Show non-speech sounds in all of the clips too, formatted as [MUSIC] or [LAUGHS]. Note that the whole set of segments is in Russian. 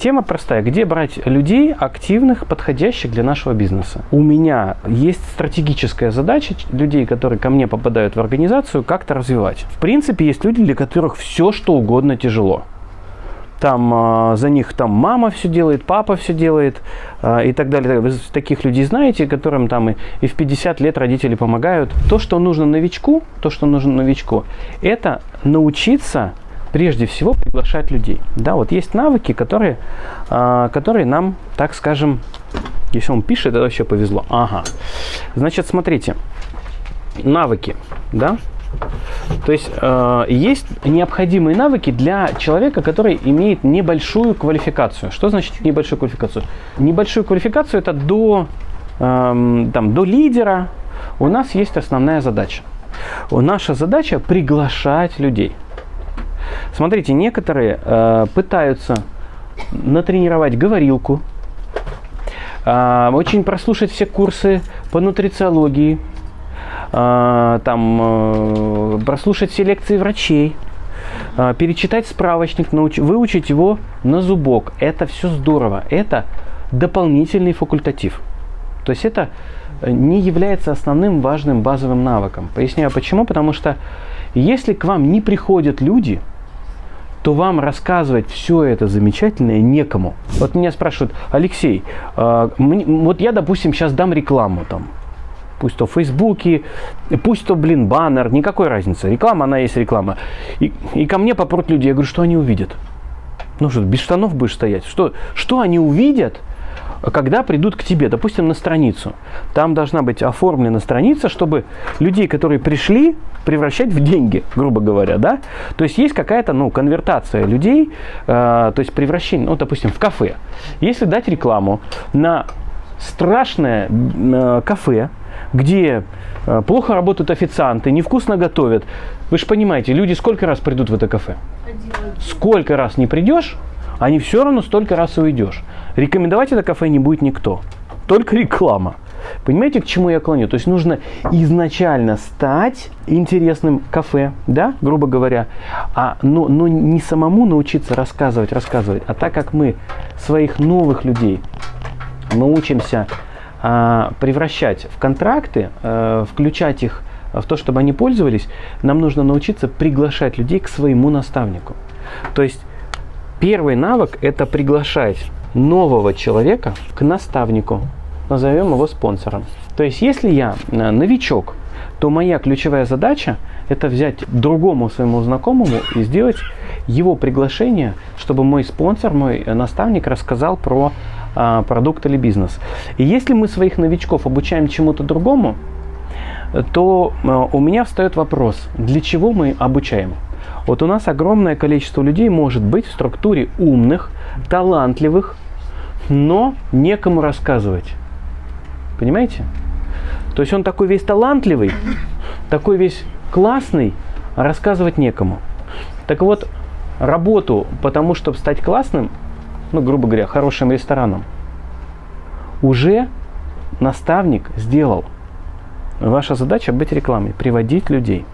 Тема простая. Где брать людей активных, подходящих для нашего бизнеса? У меня есть стратегическая задача людей, которые ко мне попадают в организацию, как-то развивать. В принципе, есть люди, для которых все, что угодно тяжело там э, за них там мама все делает, папа все делает э, и так далее. Вы таких людей знаете, которым там и, и в 50 лет родители помогают. То, что нужно новичку, то, что нужно новичку, это научиться прежде всего приглашать людей. Да, вот есть навыки, которые, э, которые нам, так скажем, если он пишет, это вообще повезло. Ага. Значит, смотрите, навыки, да, то есть э, есть необходимые навыки для человека, который имеет небольшую квалификацию. Что значит небольшую квалификацию? Небольшую квалификацию это до, э, там, до лидера у нас есть основная задача. Наша задача приглашать людей. Смотрите, некоторые э, пытаются натренировать говорилку, э, очень прослушать все курсы по нутрициологии, э, там, э, прослушать все лекции врачей, э, перечитать справочник, науч, выучить его на зубок. Это все здорово. Это дополнительный факультатив. То есть это не является основным важным базовым навыком. Поясняю почему. Потому что если к вам не приходят люди, то вам рассказывать все это замечательное некому. Вот меня спрашивают, Алексей, мне, вот я, допустим, сейчас дам рекламу там, пусть то в Фейсбуке, пусть то, блин, баннер, никакой разницы. Реклама, она есть реклама. И, и ко мне попрут люди, я говорю, что они увидят? Ну что, без штанов будешь стоять? Что, что они увидят, когда придут к тебе, допустим, на страницу. Там должна быть оформлена страница, чтобы людей, которые пришли, превращать в деньги, грубо говоря, да? То есть есть какая-то, ну, конвертация людей, э, то есть превращение, ну, допустим, в кафе. Если дать рекламу на страшное э, кафе, где э, плохо работают официанты, невкусно готовят, вы же понимаете, люди сколько раз придут в это кафе? Сколько раз не придешь, они все равно столько раз уйдешь. Рекомендовать это кафе не будет никто. Только реклама. Понимаете, к чему я клоню? То есть нужно изначально стать интересным кафе, да, грубо говоря, а, но, но не самому научиться рассказывать, рассказывать, а так как мы своих новых людей научимся а, превращать в контракты, а, включать их в то, чтобы они пользовались, нам нужно научиться приглашать людей к своему наставнику. То есть первый навык – это приглашать нового человека к наставнику, назовем его спонсором. То есть, если я э, новичок, то моя ключевая задача – это взять другому своему знакомому и сделать его приглашение, чтобы мой спонсор, мой наставник рассказал про а, продукт или бизнес. И если мы своих новичков обучаем чему-то другому, то а, у меня встает вопрос, для чего мы обучаем? Вот у нас огромное количество людей может быть в структуре умных, талантливых, но некому рассказывать. Понимаете? То есть он такой весь талантливый, такой весь классный, а рассказывать некому. Так вот, работу, потому чтобы стать классным, ну, грубо говоря, хорошим рестораном, уже наставник сделал. Ваша задача быть рекламой, приводить людей.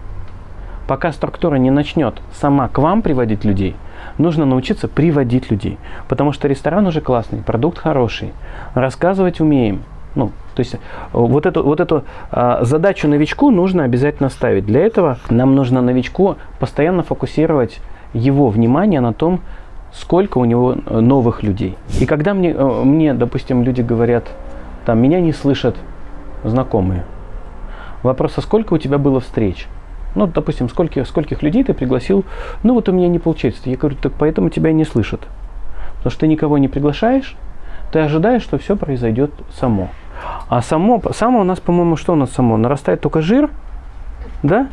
Пока структура не начнет сама к вам приводить людей, нужно научиться приводить людей. Потому что ресторан уже классный, продукт хороший, рассказывать умеем. Ну, то есть вот эту, вот эту а, задачу новичку нужно обязательно ставить. Для этого нам нужно новичку постоянно фокусировать его внимание на том, сколько у него э, новых людей. И когда мне, э, мне, допустим, люди говорят, там, меня не слышат знакомые, вопрос, а сколько у тебя было встреч? Ну, допустим, сколько, скольких людей ты пригласил, ну вот у меня не получается. Я говорю, так поэтому тебя не слышат. Потому что ты никого не приглашаешь, ты ожидаешь, что все произойдет само. А само, само у нас, по-моему, что у нас само? Нарастает только жир, да?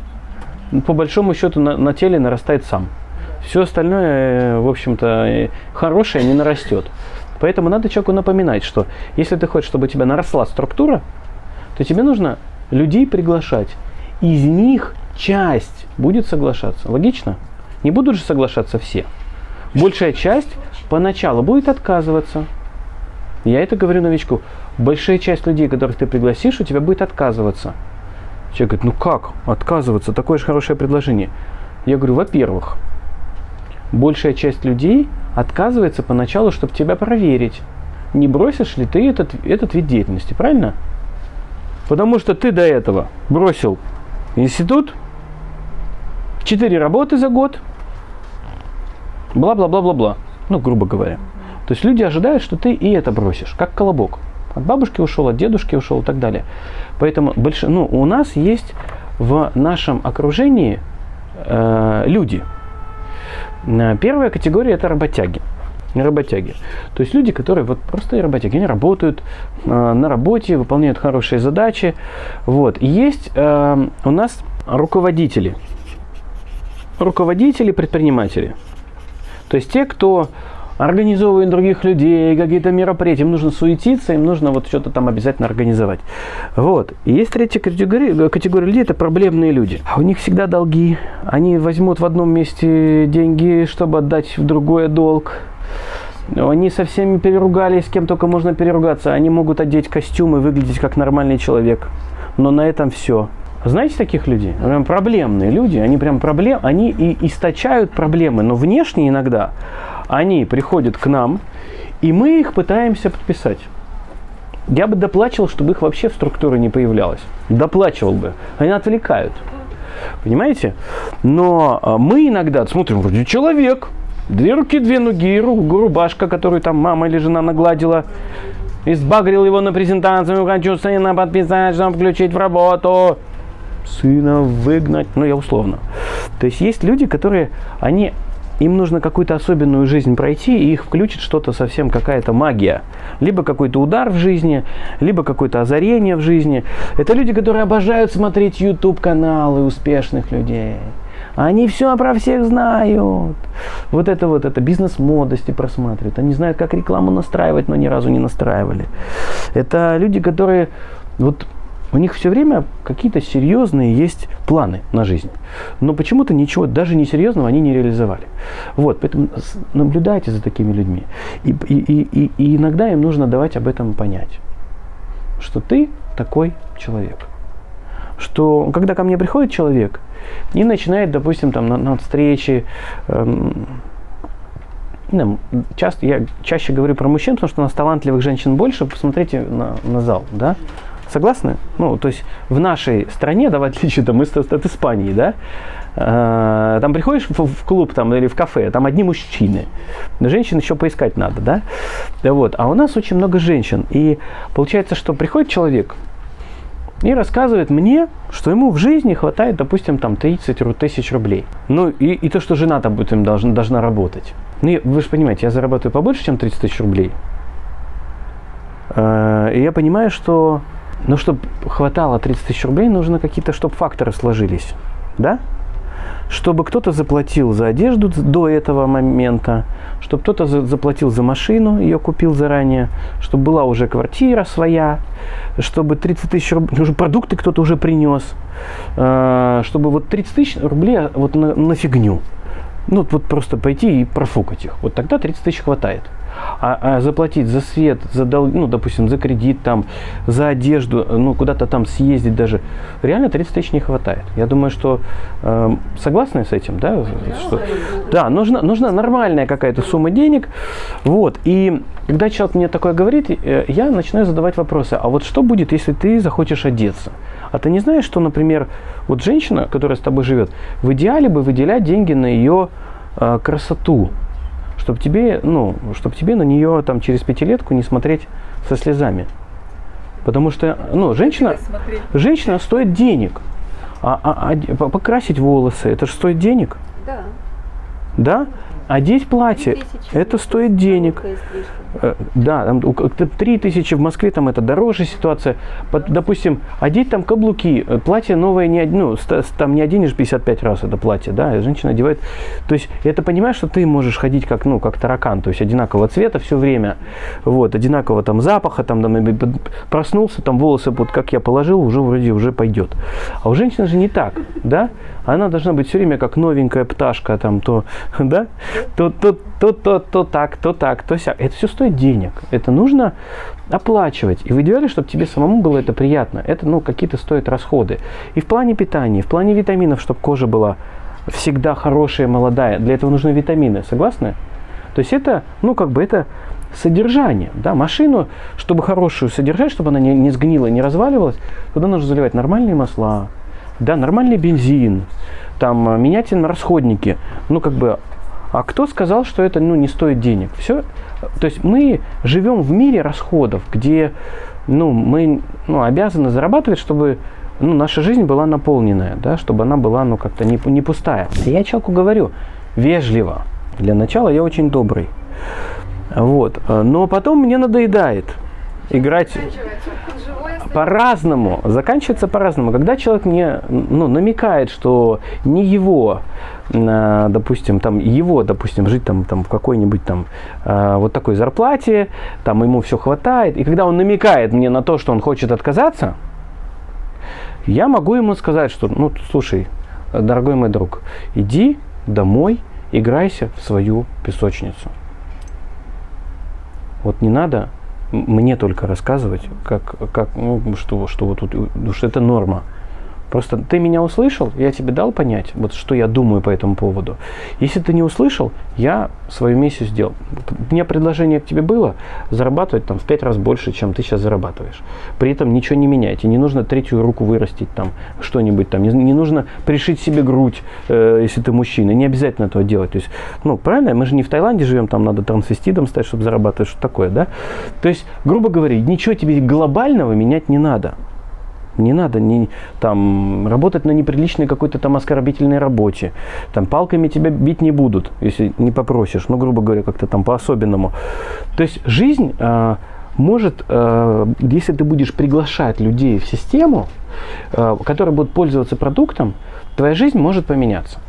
По большому счету на, на теле нарастает сам. Все остальное, э, в общем-то, э, хорошее не нарастет. Поэтому надо человеку напоминать, что если ты хочешь, чтобы у тебя наросла структура, то тебе нужно людей приглашать. Из них часть будет соглашаться. Логично? Не будут же соглашаться все. Большая часть поначалу будет отказываться. Я это говорю новичку. Большая часть людей, которых ты пригласишь, у тебя будет отказываться. Человек говорит, ну как отказываться? Такое же хорошее предложение. Я говорю, во-первых, большая часть людей отказывается поначалу, чтобы тебя проверить, не бросишь ли ты этот, этот вид деятельности, правильно? Потому что ты до этого бросил институт, четыре работы за год, бла-бла-бла-бла-бла, ну, грубо говоря. То есть люди ожидают, что ты и это бросишь, как колобок. От бабушки ушел, от дедушки ушел и так далее. Поэтому больш... ну, у нас есть в нашем окружении э, люди. Э, первая категория это работяги. Работяги. То есть люди, которые вот просто работяги, они работают э, на работе, выполняют хорошие задачи. Вот. И есть э, у нас руководители. Руководители, предприниматели. То есть те, кто организовывают других людей, какие-то мероприятия, им нужно суетиться, им нужно вот что-то там обязательно организовать. Вот. И есть третья категория, категория людей, это проблемные люди. А у них всегда долги. Они возьмут в одном месте деньги, чтобы отдать в другое долг. Они со всеми переругались, с кем только можно переругаться. Они могут одеть костюм и выглядеть как нормальный человек. Но на этом все. Знаете таких людей? Прям проблемные люди, они прям проблем, они и источают проблемы, но внешне иногда они приходят к нам, и мы их пытаемся подписать. Я бы доплачивал, чтобы их вообще в структуре не появлялось. Доплачивал бы. Они отвлекают. Понимаете? Но а, мы иногда смотрим, вроде человек, две руки, две ноги, рубашка, которую там мама или жена нагладила, избагрил его на презентацию, хочу сына подписать, чтобы включить в работу, сына выгнать, ну я условно. То есть есть люди, которые, они им нужно какую-то особенную жизнь пройти, и их включит что-то совсем, какая-то магия. Либо какой-то удар в жизни, либо какое-то озарение в жизни. Это люди, которые обожают смотреть YouTube-каналы успешных людей. Они все про всех знают. Вот это вот, это бизнес-модости просматривают. Они знают, как рекламу настраивать, но ни разу не настраивали. Это люди, которые вот у них все время какие-то серьезные есть планы на жизнь. Но почему-то ничего, даже несерьезного они не реализовали. Вот, поэтому наблюдайте за такими людьми. И, и, и, и иногда им нужно давать об этом понять. Что ты такой человек. Что когда ко мне приходит человек и начинает, допустим, там на, на встрече, эм, часто, я чаще говорю про мужчин, потому что у нас талантливых женщин больше, посмотрите на, на зал, да, Согласны? Ну, то есть в нашей стране, да, в отличие там, от, от Испании, да, э, там приходишь в, в клуб там, или в кафе, там одни мужчины. Женщин еще поискать надо, да? да вот. А у нас очень много женщин. И получается, что приходит человек и рассказывает мне, что ему в жизни хватает, допустим, там 30 тысяч рублей. Ну, и, и то, что жена там будет им должна, должна работать. Ну, вы же понимаете, я зарабатываю побольше, чем 30 тысяч рублей. Э, и я понимаю, что но чтобы хватало 30 тысяч рублей, нужно какие-то, чтобы факторы сложились. Да? Чтобы кто-то заплатил за одежду до этого момента, чтобы кто-то за, заплатил за машину, ее купил заранее, чтобы была уже квартира своя, чтобы 30 тысяч рублей, уже продукты кто-то уже принес, э, чтобы вот 30 тысяч рублей вот на, на фигню. Ну, вот просто пойти и профукать их. Вот тогда 30 тысяч хватает. А, а заплатить за свет, за дол, ну, допустим, за кредит, там, за одежду, ну, куда-то там съездить даже, реально 30 тысяч не хватает. Я думаю, что э, согласны с этим, да? Что, да, нужна, нужна нормальная какая-то сумма денег. Вот. И когда человек мне такое говорит, э, я начинаю задавать вопросы. А вот что будет, если ты захочешь одеться? А ты не знаешь, что, например, вот женщина, которая с тобой живет, в идеале бы выделять деньги на ее э, красоту, чтобы тебе, ну, чтобы тебе на нее там через пятилетку не смотреть со слезами. Потому что, ну, женщина, женщина стоит денег. А, а, а покрасить волосы, это же стоит денег. Да. Да? Одеть платье, это стоит денег. Э, да, там 3 тысячи в Москве, там это дороже ситуация. Допустим, одеть там каблуки, э, платье новое, не, ну, там не оденешь 55 раз это платье, да, женщина одевает. То есть, это понимаешь, что ты можешь ходить как, ну, как таракан, то есть одинакового цвета все время, вот, одинакового там запаха, там, там проснулся, там волосы, вот как я положил, уже вроде уже пойдет. А у женщины же не так, да? Она должна быть все время как новенькая пташка, там, то, [LAUGHS] да, то, то, то, то, то так, то так, то сяк. Это все стоит денег. Это нужно оплачивать. И в идеале, чтобы тебе самому было это приятно. Это, ну, какие-то стоят расходы. И в плане питания, и в плане витаминов, чтобы кожа была всегда хорошая, молодая. Для этого нужны витамины, согласны? То есть это, ну, как бы это содержание. Да? Машину, чтобы хорошую содержать, чтобы она не, не сгнила, не разваливалась, туда нужно заливать нормальные масла, да, нормальный бензин, там, э, менять на расходники. Ну, как бы, а кто сказал, что это ну, не стоит денег? Все. То есть мы живем в мире расходов, где ну, мы ну, обязаны зарабатывать, чтобы ну, наша жизнь была наполненная, да, чтобы она была ну, как-то не, не пустая. Я человеку говорю вежливо. Для начала я очень добрый. Вот. Но потом мне надоедает играть по-разному. Заканчивается по-разному. Когда человек мне ну, намекает, что не его, а, допустим, там его, допустим, жить там, там в какой-нибудь там а, вот такой зарплате, там ему все хватает, и когда он намекает мне на то, что он хочет отказаться, я могу ему сказать, что, ну, слушай, дорогой мой друг, иди домой, играйся в свою песочницу. Вот не надо мне только рассказывать, как, как, ну, что, что вот тут, что это норма. Просто ты меня услышал, я тебе дал понять, вот что я думаю по этому поводу. Если ты не услышал, я свою миссию сделал. У меня предложение к тебе было зарабатывать там в пять раз больше, чем ты сейчас зарабатываешь. При этом ничего не меняйте. Не нужно третью руку вырастить там, что-нибудь там. Не, не нужно пришить себе грудь, э, если ты мужчина. Не обязательно этого делать. То есть, ну, правильно, мы же не в Таиланде живем, там надо трансвестидом стать, чтобы зарабатывать, что такое, да? То есть, грубо говоря, ничего тебе глобального менять не надо. Не надо не, там, работать на неприличной какой-то там оскорбительной работе. Там палками тебя бить не будут, если не попросишь. Ну, грубо говоря, как-то там по-особенному. То есть жизнь э, может, э, если ты будешь приглашать людей в систему, э, которые будут пользоваться продуктом, твоя жизнь может поменяться.